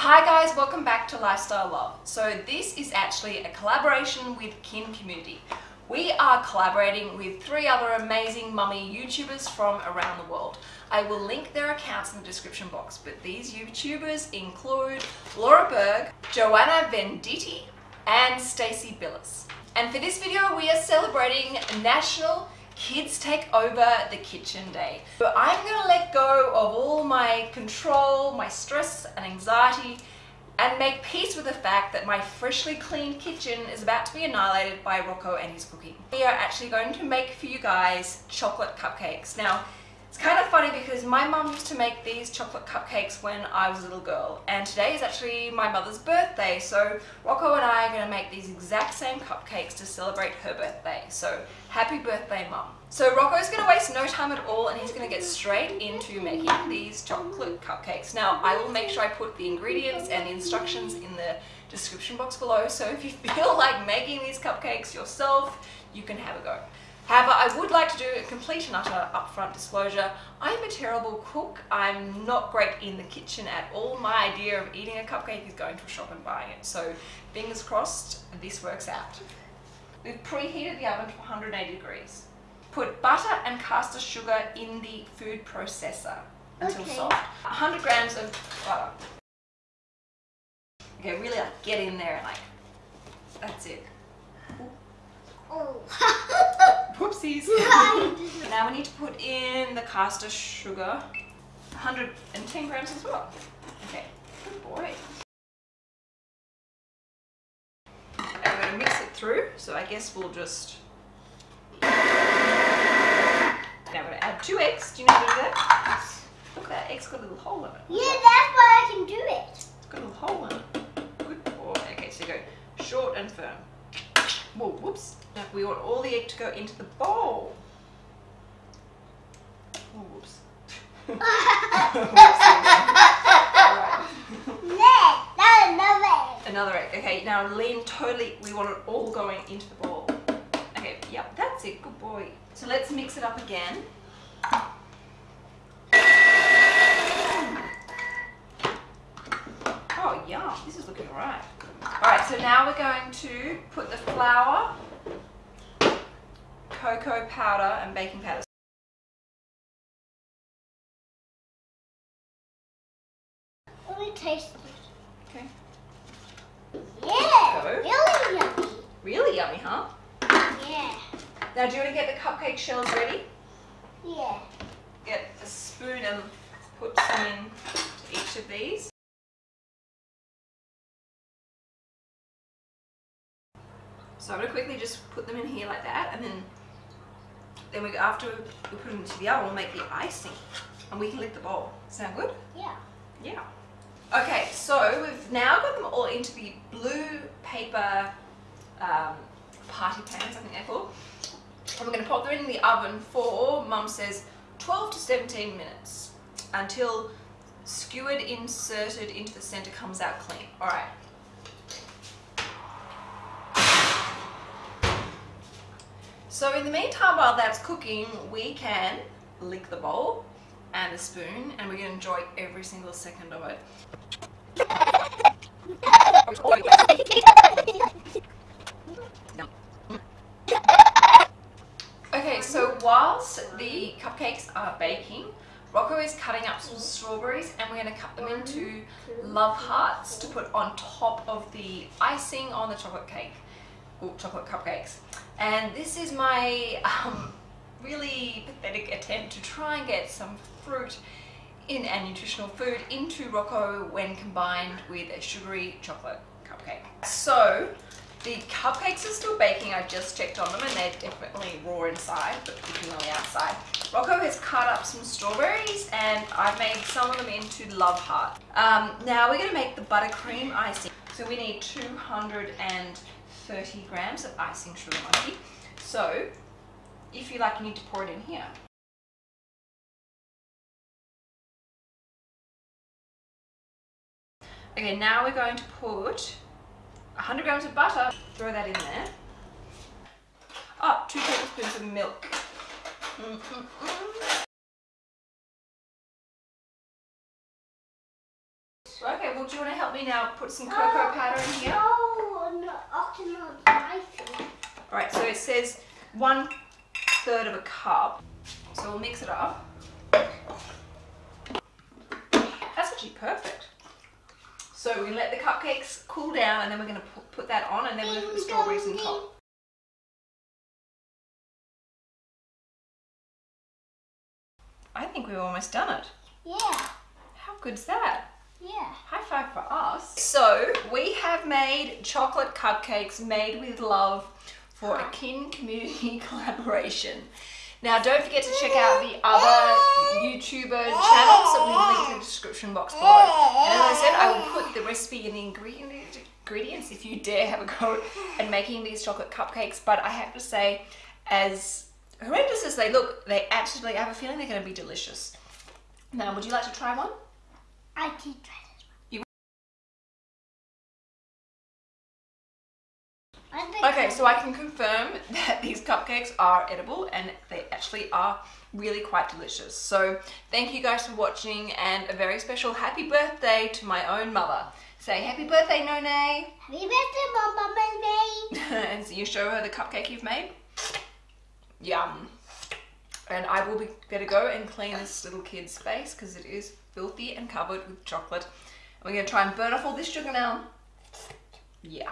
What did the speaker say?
Hi guys, welcome back to Lifestyle Love. So this is actually a collaboration with Kin Community. We are collaborating with three other amazing mummy YouTubers from around the world. I will link their accounts in the description box, but these YouTubers include Laura Berg, Joanna Venditti, and Stacey Billis. And for this video, we are celebrating National Kids Take Over the Kitchen Day. So I'm gonna let go of all my control, my stress and anxiety, and make peace with the fact that my freshly cleaned kitchen is about to be annihilated by Rocco and his cooking. We are actually going to make for you guys chocolate cupcakes. Now, it's kind of funny because my mum used to make these chocolate cupcakes when I was a little girl and today is actually my mother's birthday so Rocco and I are going to make these exact same cupcakes to celebrate her birthday. So happy birthday mum. So Rocco's going to waste no time at all and he's going to get straight into making these chocolate cupcakes. Now I will make sure I put the ingredients and the instructions in the description box below so if you feel like making these cupcakes yourself you can have a go. However, I would like to do a complete and utter upfront disclosure. I'm a terrible cook. I'm not great in the kitchen at all. My idea of eating a cupcake is going to a shop and buying it. So fingers crossed this works out. We've preheated the oven to 180 degrees. Put butter and caster sugar in the food processor until Okay. soft. 100 grams of butter. Okay, really like get in there and like, that's it. Oh. Whoopsies. now we need to put in the caster sugar. 110 grams as well. Okay, good boy. And we're going to mix it through, so I guess we'll just... Now we're going to add two eggs. Do you know how to do that? Look, that egg's got a little hole in it. Yeah, that's why I can do it. It's got a little hole in it. Good boy. Okay, so you go short and firm. Whoa, whoops. We want all the egg to go into the bowl. Oh, whoops. That's another. Another egg. Okay, now lean totally. We want it all going into the bowl. Okay, yep, that's it. Good boy. So let's mix it up again. Oh, yum. This is looking alright. So now we're going to put the flour, cocoa powder, and baking powder. Let me taste it. Okay. Yeah, really yummy. Really yummy, huh? Yeah, Now, do you want to get the cupcake shells ready? yeah. get a spoon and put some in to each of these. So I'm going to quickly just put them in here like that and then then we after we put them into the oven we'll make the icing and we can lick the bowl. Sound good? Yeah. Yeah. Okay, so we've now got them all into the blue paper um, party pans, I think they're called. And we're going to pop them in the oven for, mum says, 12 to 17 minutes until skewered inserted into the center comes out clean. All right. So in the meantime, while that's cooking, we can lick the bowl and the spoon and we're going to enjoy every single second of it. Okay, so whilst the cupcakes are baking, Rocco is cutting up some strawberries and we're going to cut them into love hearts to put on top of the icing on the chocolate cake, or chocolate cupcakes. And this is my um, really pathetic attempt to try and get some fruit in and nutritional food into Rocco when combined with a sugary chocolate cupcake. So the cupcakes are still baking, I just checked on them and they're definitely raw inside but cooking on the outside. Rocco has cut up some strawberries and I've made some of them into love heart. Um, now we're going to make the buttercream icing. So we need 230 grams of icing sugar monkey. So if you like you need to pour it in here. Okay, now we're going to put 100 grams of butter, throw that in there. Oh, two tablespoons of milk. Mm, mm, mm. Okay, well, do you want to help me now put some cocoa powder in here? No, no, often not spicy. All right, so it says one third of a cup. So we'll mix it up. That's actually perfect. So we let the cupcakes cool down and then we're going to put, put that on and then we're going to put the strawberries on top. I think we've almost done it. Yeah, How good's that? yeah. High five for us. So we have made chocolate cupcakes made with love for a kin community collaboration. Now don't forget to check out the other YouTuber channels that we've linked in the description box below. And as I said, I will put the recipe and the ingredient- ingredients if you dare have a go at making these chocolate cupcakes. But I have to say, as horrendous as they look, they absolutely I have a feeling they're going to be delicious. Now, would you like to try one? I did try Okay, so I can confirm that these cupcakes are edible and they actually are really quite delicious. So thank you guys for watching and a very special happy birthday to my own mother. Say happy birthday, None. Happy birthday, Mama Baby. and so you show her the cupcake you've made. Yum. And I will be better go and clean this little kid's face because it is filthy and covered with chocolate. We're gonna try and burn off all this sugar now. Yeah.